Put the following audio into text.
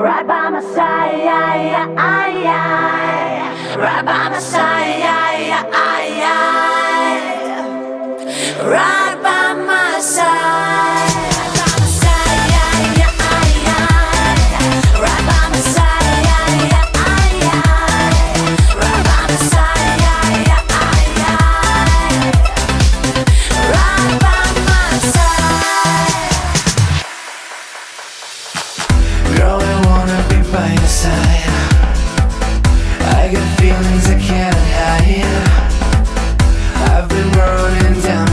Right by my side, right by my side, right. I've been running down